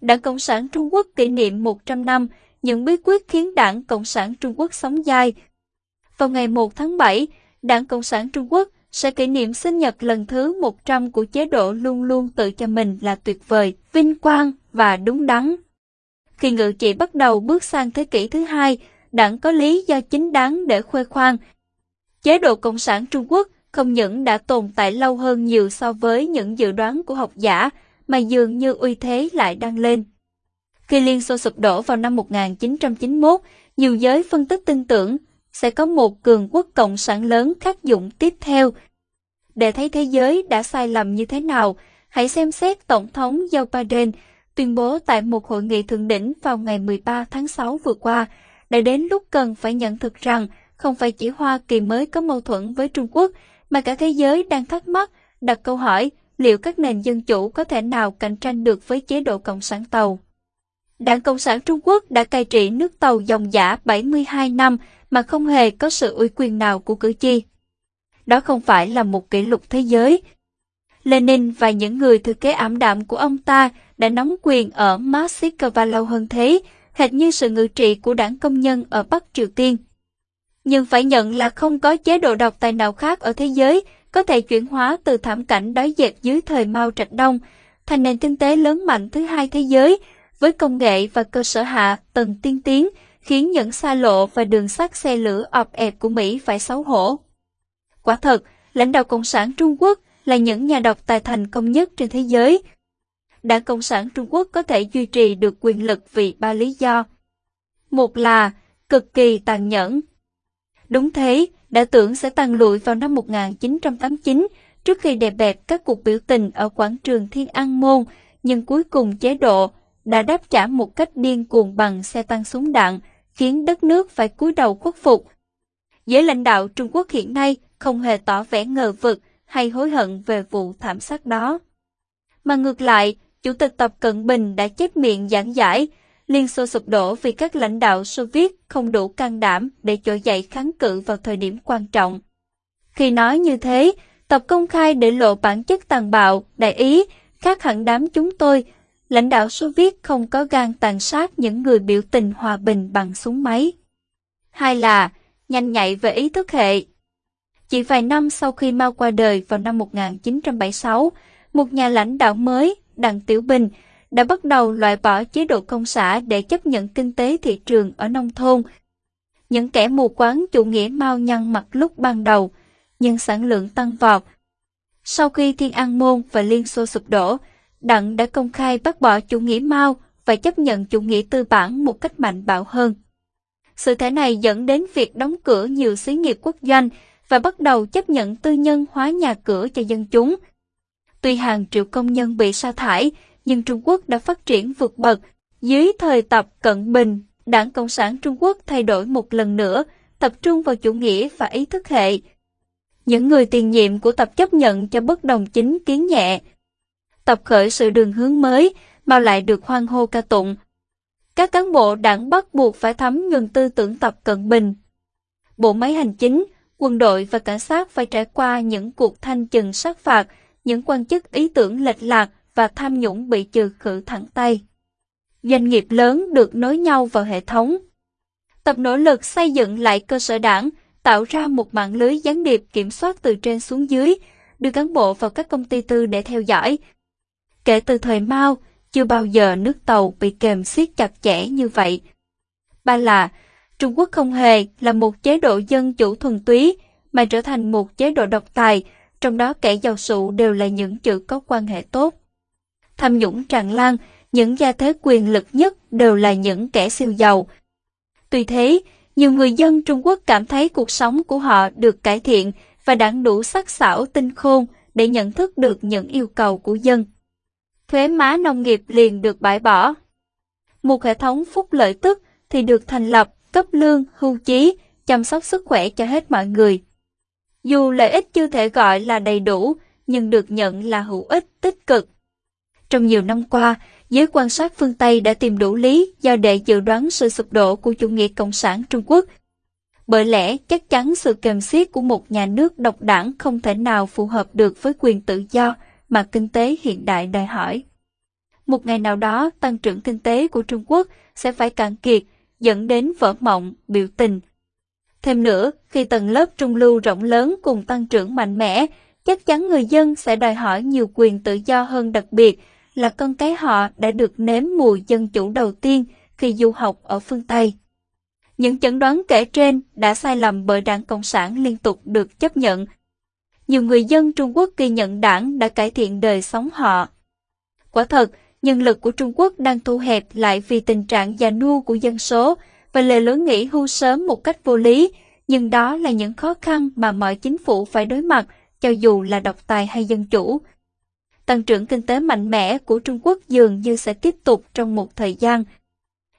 Đảng Cộng sản Trung Quốc kỷ niệm 100 năm, những bí quyết khiến Đảng Cộng sản Trung Quốc sống dai. Vào ngày 1 tháng 7, Đảng Cộng sản Trung Quốc sẽ kỷ niệm sinh nhật lần thứ 100 của chế độ luôn luôn tự cho mình là tuyệt vời, vinh quang và đúng đắn. Khi ngự trị bắt đầu bước sang thế kỷ thứ hai, đảng có lý do chính đáng để khoe khoang. Chế độ Cộng sản Trung Quốc không những đã tồn tại lâu hơn nhiều so với những dự đoán của học giả, mà dường như uy thế lại đang lên. Khi Liên Xô sụp đổ vào năm 1991, nhiều giới phân tích tin tưởng sẽ có một cường quốc cộng sản lớn khắc dụng tiếp theo. Để thấy thế giới đã sai lầm như thế nào, hãy xem xét Tổng thống Joe Biden tuyên bố tại một hội nghị thượng đỉnh vào ngày 13 tháng 6 vừa qua, đã đến lúc cần phải nhận thực rằng không phải chỉ Hoa Kỳ mới có mâu thuẫn với Trung Quốc, mà cả thế giới đang thắc mắc, đặt câu hỏi liệu các nền dân chủ có thể nào cạnh tranh được với chế độ Cộng sản Tàu. Đảng Cộng sản Trung Quốc đã cai trị nước Tàu dòng giả 72 năm mà không hề có sự ủy quyền nào của cử tri. Đó không phải là một kỷ lục thế giới. Lenin và những người thừa kế ảm đạm của ông ta đã nắm quyền ở Moscow lâu hơn thế, hệt như sự ngự trị của đảng công nhân ở Bắc Triều Tiên. Nhưng phải nhận là không có chế độ độc tài nào khác ở thế giới có thể chuyển hóa từ thảm cảnh đói dẹp dưới thời Mao Trạch Đông thành nền kinh tế lớn mạnh thứ hai thế giới với công nghệ và cơ sở hạ tầng tiên tiến khiến những xa lộ và đường sắt xe lửa ọp ẹp của Mỹ phải xấu hổ. Quả thật, lãnh đạo Cộng sản Trung Quốc là những nhà độc tài thành công nhất trên thế giới. Đảng Cộng sản Trung Quốc có thể duy trì được quyền lực vì ba lý do. Một là cực kỳ tàn nhẫn. Đúng thế, đã tưởng sẽ tàn lụi vào năm 1989 trước khi đè bẹp các cuộc biểu tình ở quảng trường Thiên An Môn, nhưng cuối cùng chế độ đã đáp trả một cách điên cuồng bằng xe tăng súng đạn, khiến đất nước phải cúi đầu khuất phục. Giới lãnh đạo Trung Quốc hiện nay không hề tỏ vẻ ngờ vực hay hối hận về vụ thảm sát đó. Mà ngược lại, Chủ tịch Tập Cận Bình đã chép miệng giảng giải Liên Xô sụp đổ vì các lãnh đạo Xô Viết không đủ can đảm để trỗi dậy kháng cự vào thời điểm quan trọng. Khi nói như thế, Tập công khai để lộ bản chất tàn bạo, đại ý, khác hẳn đám chúng tôi, lãnh đạo Xô Viết không có gan tàn sát những người biểu tình hòa bình bằng súng máy. Hai là, nhanh nhạy về ý thức hệ. Chỉ vài năm sau khi Mao qua đời vào năm 1976, một nhà lãnh đạo mới, Đặng Tiểu Bình, đã bắt đầu loại bỏ chế độ công xã để chấp nhận kinh tế thị trường ở nông thôn. Những kẻ mù quáng chủ nghĩa mau nhăn mặt lúc ban đầu, nhưng sản lượng tăng vọt. Sau khi Thiên An Môn và Liên Xô sụp đổ, Đặng đã công khai bác bỏ chủ nghĩa Mao và chấp nhận chủ nghĩa tư bản một cách mạnh bạo hơn. Sự thể này dẫn đến việc đóng cửa nhiều xí nghiệp quốc doanh và bắt đầu chấp nhận tư nhân hóa nhà cửa cho dân chúng. Tuy hàng triệu công nhân bị sa thải, nhưng Trung Quốc đã phát triển vượt bậc. Dưới thời Tập Cận Bình, Đảng Cộng sản Trung Quốc thay đổi một lần nữa, tập trung vào chủ nghĩa và ý thức hệ. Những người tiền nhiệm của Tập chấp nhận cho bất đồng chính kiến nhẹ. Tập khởi sự đường hướng mới, mà lại được hoan hô ca tụng. Các cán bộ đảng bắt buộc phải thấm nhuần tư tưởng Tập Cận Bình. Bộ máy hành chính, quân đội và cảnh sát phải trải qua những cuộc thanh trừng sát phạt, những quan chức ý tưởng lệch lạc và tham nhũng bị trừ khử thẳng tay. Doanh nghiệp lớn được nối nhau vào hệ thống. Tập nỗ lực xây dựng lại cơ sở đảng, tạo ra một mạng lưới gián điệp kiểm soát từ trên xuống dưới, đưa cán bộ vào các công ty tư để theo dõi. Kể từ thời Mao, chưa bao giờ nước tàu bị kềm siết chặt chẽ như vậy. Ba là, Trung Quốc không hề là một chế độ dân chủ thuần túy, mà trở thành một chế độ độc tài, trong đó kẻ giàu sụ đều là những chữ có quan hệ tốt tham nhũng tràn lan, những gia thế quyền lực nhất đều là những kẻ siêu giàu. Tuy thế, nhiều người dân Trung Quốc cảm thấy cuộc sống của họ được cải thiện và đảng đủ sắc sảo tinh khôn để nhận thức được những yêu cầu của dân. Thuế má nông nghiệp liền được bãi bỏ. Một hệ thống phúc lợi tức thì được thành lập, cấp lương, hưu trí, chăm sóc sức khỏe cho hết mọi người. Dù lợi ích chưa thể gọi là đầy đủ, nhưng được nhận là hữu ích tích cực. Trong nhiều năm qua, giới quan sát phương Tây đã tìm đủ lý do để dự đoán sự sụp đổ của chủ nghĩa cộng sản Trung Quốc. Bởi lẽ, chắc chắn sự kềm xiết của một nhà nước độc đảng không thể nào phù hợp được với quyền tự do mà kinh tế hiện đại đòi hỏi. một ngày nào đó tăng trưởng kinh tế của Trung Quốc sẽ phải cạn kiệt, dẫn đến vỡ mộng, biểu tình. Thêm nữa, khi tầng lớp trung lưu rộng lớn cùng tăng trưởng mạnh mẽ, chắc chắn người dân sẽ đòi hỏi nhiều quyền tự do hơn đặc biệt là con cái họ đã được nếm mùi dân chủ đầu tiên khi du học ở phương Tây. Những chẩn đoán kể trên đã sai lầm bởi đảng Cộng sản liên tục được chấp nhận. Nhiều người dân Trung Quốc ghi nhận đảng đã cải thiện đời sống họ. Quả thật, nhân lực của Trung Quốc đang thu hẹp lại vì tình trạng già nua của dân số và lề lối nghỉ hưu sớm một cách vô lý, nhưng đó là những khó khăn mà mọi chính phủ phải đối mặt, cho dù là độc tài hay dân chủ. Tăng trưởng kinh tế mạnh mẽ của Trung Quốc dường như sẽ tiếp tục trong một thời gian.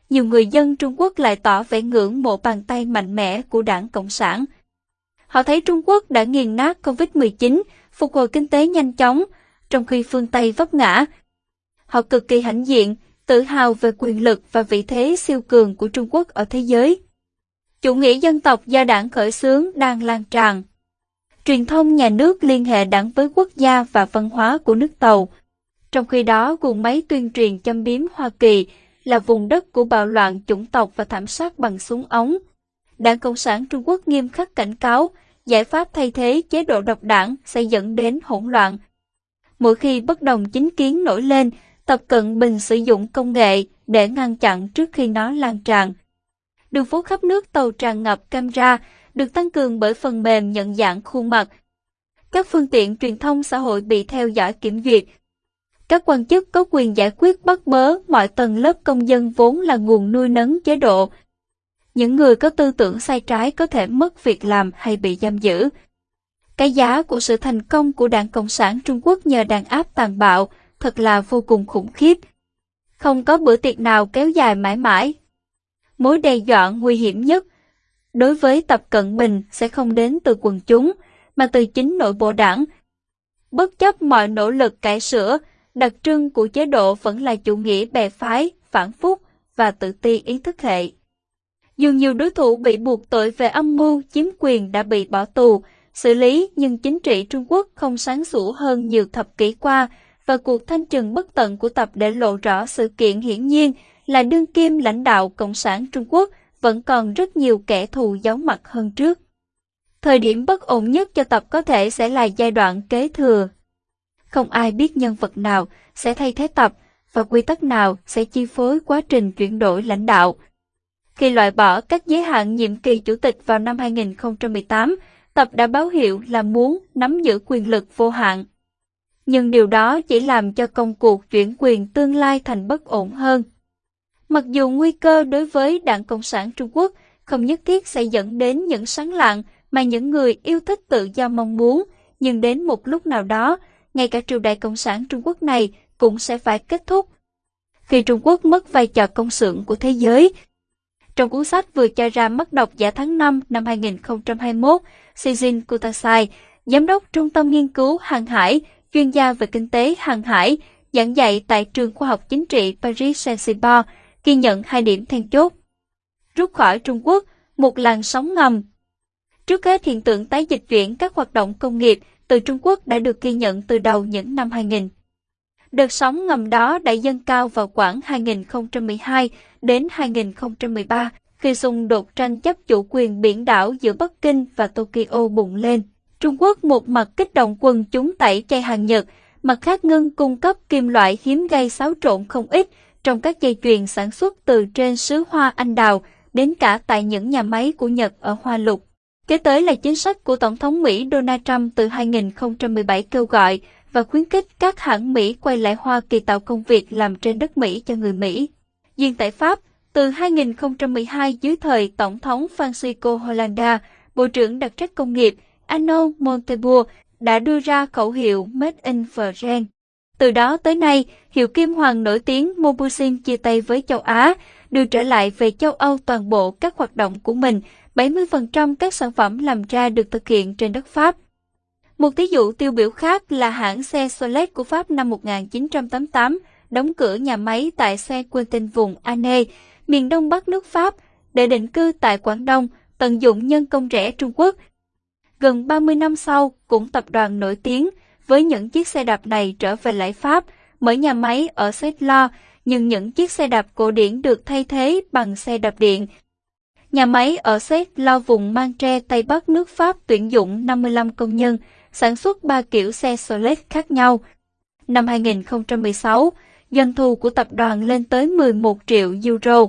Nhiều người dân Trung Quốc lại tỏ vẻ ngưỡng mộ bàn tay mạnh mẽ của đảng Cộng sản. Họ thấy Trung Quốc đã nghiền nát COVID-19, phục hồi kinh tế nhanh chóng, trong khi phương Tây vấp ngã, Họ cực kỳ hãnh diện, tự hào về quyền lực và vị thế siêu cường của Trung Quốc ở thế giới. Chủ nghĩa dân tộc do đảng khởi xướng đang lan tràn. Truyền thông nhà nước liên hệ đảng với quốc gia và văn hóa của nước Tàu. Trong khi đó, guồng máy tuyên truyền châm biếm Hoa Kỳ là vùng đất của bạo loạn chủng tộc và thảm sát bằng súng ống. Đảng Cộng sản Trung Quốc nghiêm khắc cảnh cáo, giải pháp thay thế chế độ độc đảng sẽ dẫn đến hỗn loạn. Mỗi khi bất đồng chính kiến nổi lên, Tập Cận Bình sử dụng công nghệ để ngăn chặn trước khi nó lan tràn. Đường phố khắp nước tàu tràn ngập camera, được tăng cường bởi phần mềm nhận dạng khuôn mặt. Các phương tiện truyền thông xã hội bị theo dõi kiểm duyệt. Các quan chức có quyền giải quyết bắt bớ mọi tầng lớp công dân vốn là nguồn nuôi nấng chế độ. Những người có tư tưởng sai trái có thể mất việc làm hay bị giam giữ. Cái giá của sự thành công của Đảng Cộng sản Trung Quốc nhờ đàn áp tàn bạo, thật là vô cùng khủng khiếp. Không có bữa tiệc nào kéo dài mãi mãi. Mối đe dọa nguy hiểm nhất đối với Tập Cận Bình sẽ không đến từ quần chúng, mà từ chính nội bộ đảng. Bất chấp mọi nỗ lực cải sửa, đặc trưng của chế độ vẫn là chủ nghĩa bè phái, phản phúc và tự ti ý thức hệ. Dù nhiều đối thủ bị buộc tội về âm mưu chiếm quyền đã bị bỏ tù, xử lý nhưng chính trị Trung Quốc không sáng sủa hơn nhiều thập kỷ qua và cuộc thanh trừng bất tận của tập để lộ rõ sự kiện hiển nhiên là đương kim lãnh đạo Cộng sản Trung Quốc vẫn còn rất nhiều kẻ thù giấu mặt hơn trước. Thời điểm bất ổn nhất cho tập có thể sẽ là giai đoạn kế thừa. Không ai biết nhân vật nào sẽ thay thế tập và quy tắc nào sẽ chi phối quá trình chuyển đổi lãnh đạo. Khi loại bỏ các giới hạn nhiệm kỳ chủ tịch vào năm 2018, tập đã báo hiệu là muốn nắm giữ quyền lực vô hạn nhưng điều đó chỉ làm cho công cuộc chuyển quyền tương lai thành bất ổn hơn. Mặc dù nguy cơ đối với Đảng Cộng sản Trung Quốc không nhất thiết sẽ dẫn đến những sáng lạng mà những người yêu thích tự do mong muốn, nhưng đến một lúc nào đó, ngay cả triều đại Cộng sản Trung Quốc này cũng sẽ phải kết thúc. Khi Trung Quốc mất vai trò công xưởng của thế giới, trong cuốn sách vừa cho ra mắt độc giả tháng 5 năm 2021, Seijin Kutasai, giám đốc Trung tâm Nghiên cứu Hàng hải, chuyên gia về kinh tế hàng hải, giảng dạy tại trường khoa học chính trị Paris Saint-Cyboire, ghi nhận hai điểm then chốt. Rút khỏi Trung Quốc, một làn sóng ngầm. Trước hết hiện tượng tái dịch chuyển các hoạt động công nghiệp từ Trung Quốc đã được ghi nhận từ đầu những năm 2000. Đợt sóng ngầm đó đã dâng cao vào khoảng 2012 đến 2013 khi xung đột tranh chấp chủ quyền biển đảo giữa Bắc Kinh và Tokyo bùng lên. Trung Quốc một mặt kích động quân chúng tẩy chay hàng Nhật, mặt khác ngưng cung cấp kim loại hiếm gây xáo trộn không ít trong các dây chuyền sản xuất từ trên xứ hoa anh đào đến cả tại những nhà máy của Nhật ở Hoa Lục. Kế tới là chính sách của Tổng thống Mỹ Donald Trump từ 2017 kêu gọi và khuyến khích các hãng Mỹ quay lại Hoa Kỳ tạo công việc làm trên đất Mỹ cho người Mỹ. Riêng tại Pháp, từ 2012 dưới thời Tổng thống Francisco Hollande, Bộ trưởng đặc trách công nghiệp, Arno Montebourg đã đưa ra khẩu hiệu Made in France. Từ đó tới nay, hiệu kim hoàng nổi tiếng Mobusin chia tay với châu Á, đưa trở lại về châu Âu toàn bộ các hoạt động của mình, 70% các sản phẩm làm ra được thực hiện trên đất Pháp. Một ví dụ tiêu biểu khác là hãng xe Solet của Pháp năm 1988 đóng cửa nhà máy tại xe Quentin vùng Ane, miền đông bắc nước Pháp, để định cư tại Quảng Đông, tận dụng nhân công rẻ Trung Quốc – Gần 30 năm sau, cũng tập đoàn nổi tiếng với những chiếc xe đạp này trở về lại Pháp, mở nhà máy ở Settler, nhưng những chiếc xe đạp cổ điển được thay thế bằng xe đạp điện. Nhà máy ở Settler vùng Manche Tây Bắc nước Pháp tuyển dụng 55 công nhân, sản xuất 3 kiểu xe solex khác nhau. Năm 2016, doanh thu của tập đoàn lên tới 11 triệu euro.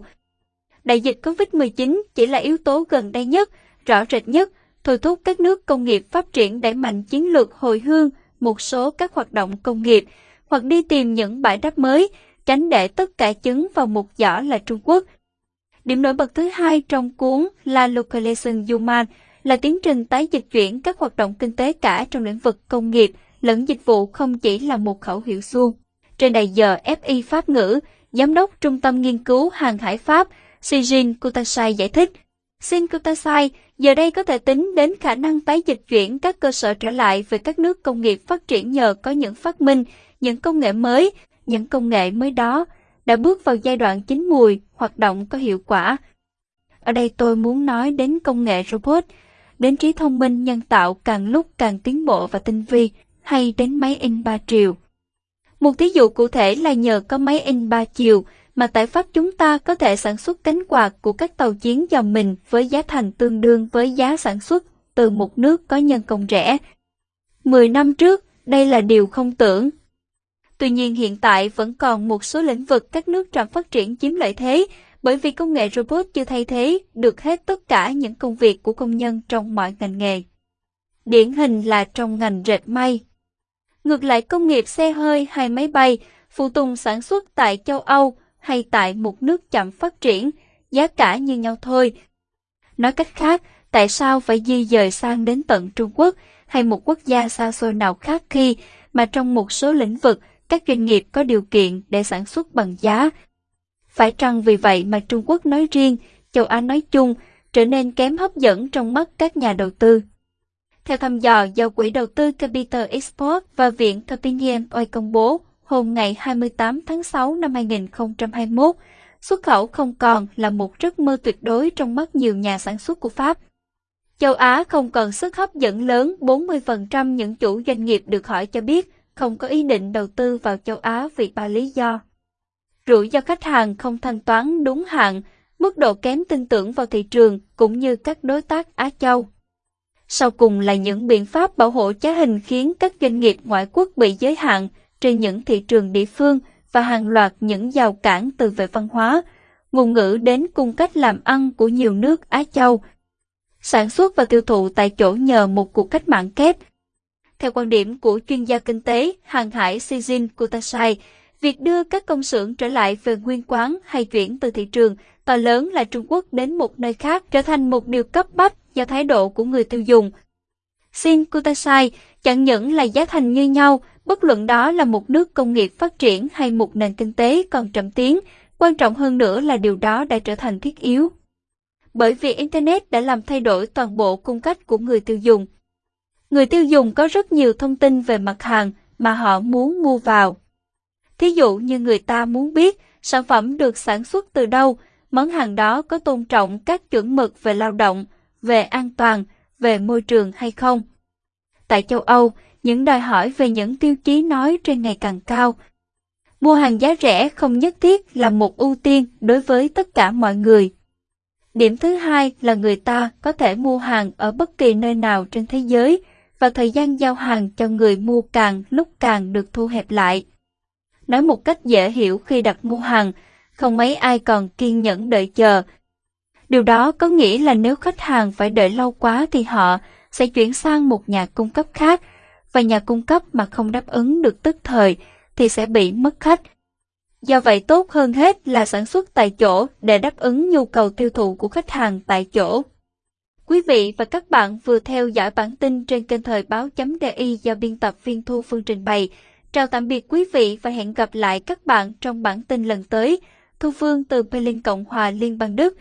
Đại dịch COVID-19 chỉ là yếu tố gần đây nhất, rõ rệt nhất, thôi thúc các nước công nghiệp phát triển đẩy mạnh chiến lược hồi hương một số các hoạt động công nghiệp, hoặc đi tìm những bãi đáp mới, tránh để tất cả trứng vào một giỏ là Trung Quốc. Điểm nổi bật thứ hai trong cuốn La Localization Human là tiến trình tái dịch chuyển các hoạt động kinh tế cả trong lĩnh vực công nghiệp lẫn dịch vụ không chỉ là một khẩu hiệu suông. Trên đài giờ FI Pháp ngữ, Giám đốc Trung tâm Nghiên cứu Hàng hải Pháp Sijin Kutasai giải thích, Shin giờ đây có thể tính đến khả năng tái dịch chuyển các cơ sở trở lại về các nước công nghiệp phát triển nhờ có những phát minh, những công nghệ mới, những công nghệ mới đó đã bước vào giai đoạn chín mùi, hoạt động có hiệu quả. Ở đây tôi muốn nói đến công nghệ robot, đến trí thông minh nhân tạo càng lúc càng tiến bộ và tinh vi, hay đến máy in 3 chiều. Một thí dụ cụ thể là nhờ có máy in 3 chiều mà tại Pháp chúng ta có thể sản xuất cánh quạt của các tàu chiến dòng mình với giá thành tương đương với giá sản xuất từ một nước có nhân công rẻ. 10 năm trước, đây là điều không tưởng. Tuy nhiên hiện tại vẫn còn một số lĩnh vực các nước trạm phát triển chiếm lợi thế bởi vì công nghệ robot chưa thay thế được hết tất cả những công việc của công nhân trong mọi ngành nghề. Điển hình là trong ngành dệt may. Ngược lại công nghiệp xe hơi hay máy bay, phụ tùng sản xuất tại châu Âu hay tại một nước chậm phát triển, giá cả như nhau thôi. Nói cách khác, tại sao phải di dời sang đến tận Trung Quốc hay một quốc gia xa xôi nào khác khi mà trong một số lĩnh vực các doanh nghiệp có điều kiện để sản xuất bằng giá. Phải chăng vì vậy mà Trung Quốc nói riêng, châu Á nói chung trở nên kém hấp dẫn trong mắt các nhà đầu tư? Theo thăm dò do Quỹ đầu tư Capital Export và Viện Topinian Oil công bố hôm ngày 28 tháng 6 năm 2021, xuất khẩu không còn là một giấc mơ tuyệt đối trong mắt nhiều nhà sản xuất của Pháp. Châu Á không còn sức hấp dẫn lớn, 40% những chủ doanh nghiệp được hỏi cho biết không có ý định đầu tư vào châu Á vì ba lý do. Rủi do khách hàng không thanh toán đúng hạn, mức độ kém tin tưởng vào thị trường cũng như các đối tác Á Châu. Sau cùng là những biện pháp bảo hộ trái hình khiến các doanh nghiệp ngoại quốc bị giới hạn trên những thị trường địa phương và hàng loạt những rào cản từ về văn hóa, ngôn ngữ đến cung cách làm ăn của nhiều nước Á Châu. Sản xuất và tiêu thụ tại chỗ nhờ một cuộc cách mạng kép. Theo quan điểm của chuyên gia kinh tế hàng hải Sijin Kutasai, việc đưa các công xưởng trở lại về nguyên quán hay chuyển từ thị trường to lớn là Trung Quốc đến một nơi khác trở thành một điều cấp bách do thái độ của người tiêu dùng. Xin Kutasai chẳng những là giá thành như nhau, bất luận đó là một nước công nghiệp phát triển hay một nền kinh tế còn chậm tiến, quan trọng hơn nữa là điều đó đã trở thành thiết yếu. Bởi vì Internet đã làm thay đổi toàn bộ cung cách của người tiêu dùng. Người tiêu dùng có rất nhiều thông tin về mặt hàng mà họ muốn mua vào. Thí dụ như người ta muốn biết sản phẩm được sản xuất từ đâu, món hàng đó có tôn trọng các chuẩn mực về lao động, về an toàn, về môi trường hay không. Tại châu Âu, những đòi hỏi về những tiêu chí nói trên ngày càng cao. Mua hàng giá rẻ không nhất thiết là một ưu tiên đối với tất cả mọi người. Điểm thứ hai là người ta có thể mua hàng ở bất kỳ nơi nào trên thế giới và thời gian giao hàng cho người mua càng lúc càng được thu hẹp lại. Nói một cách dễ hiểu khi đặt mua hàng, không mấy ai còn kiên nhẫn đợi chờ. Điều đó có nghĩa là nếu khách hàng phải đợi lâu quá thì họ sẽ chuyển sang một nhà cung cấp khác và nhà cung cấp mà không đáp ứng được tức thời thì sẽ bị mất khách. Do vậy tốt hơn hết là sản xuất tại chỗ để đáp ứng nhu cầu tiêu thụ của khách hàng tại chỗ. Quý vị và các bạn vừa theo dõi bản tin trên kênh thời báo.di do biên tập viên Thu Phương trình bày. Chào tạm biệt quý vị và hẹn gặp lại các bạn trong bản tin lần tới. Thu Phương từ Berlin Cộng hòa Liên bang Đức.